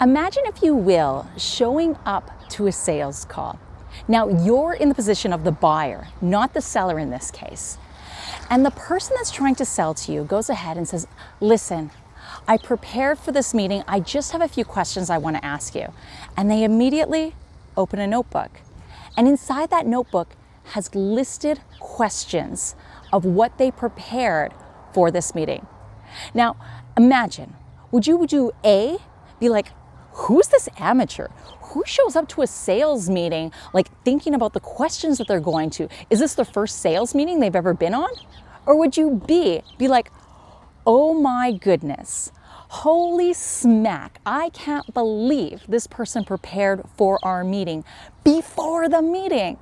Imagine, if you will, showing up to a sales call. Now, you're in the position of the buyer, not the seller in this case. And the person that's trying to sell to you goes ahead and says, listen, I prepared for this meeting. I just have a few questions I want to ask you. And they immediately open a notebook. And inside that notebook has listed questions of what they prepared for this meeting. Now, imagine, would you do A, be like, who's this amateur? Who shows up to a sales meeting like thinking about the questions that they're going to? Is this the first sales meeting they've ever been on? Or would you be, be like, oh my goodness, Holy smack, I can't believe this person prepared for our meeting before the meeting.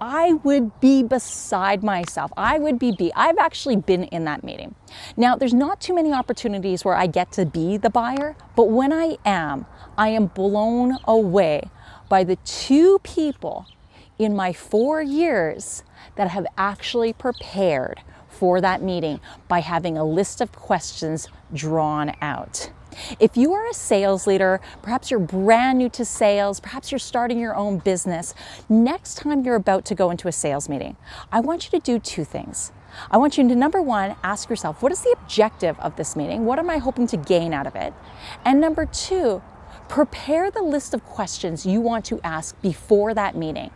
I would be beside myself. I would be B. I've actually been in that meeting. Now, there's not too many opportunities where I get to be the buyer, but when I am, I am blown away by the two people in my four years that have actually prepared for that meeting by having a list of questions drawn out. If you are a sales leader, perhaps you're brand new to sales, perhaps you're starting your own business, next time you're about to go into a sales meeting, I want you to do two things. I want you to, number one, ask yourself, what is the objective of this meeting? What am I hoping to gain out of it? And number two, prepare the list of questions you want to ask before that meeting.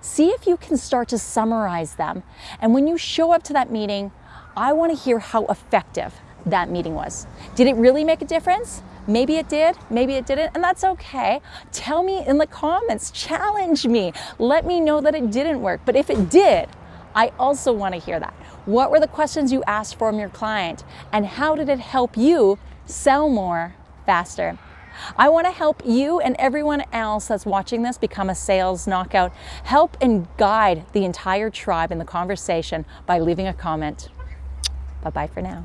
See if you can start to summarize them. And when you show up to that meeting, I want to hear how effective that meeting was. Did it really make a difference? Maybe it did, maybe it didn't, and that's okay. Tell me in the comments, challenge me. Let me know that it didn't work. But if it did, I also want to hear that. What were the questions you asked from your client? And how did it help you sell more faster? I want to help you and everyone else that's watching this become a sales knockout. Help and guide the entire tribe in the conversation by leaving a comment. Bye-bye for now.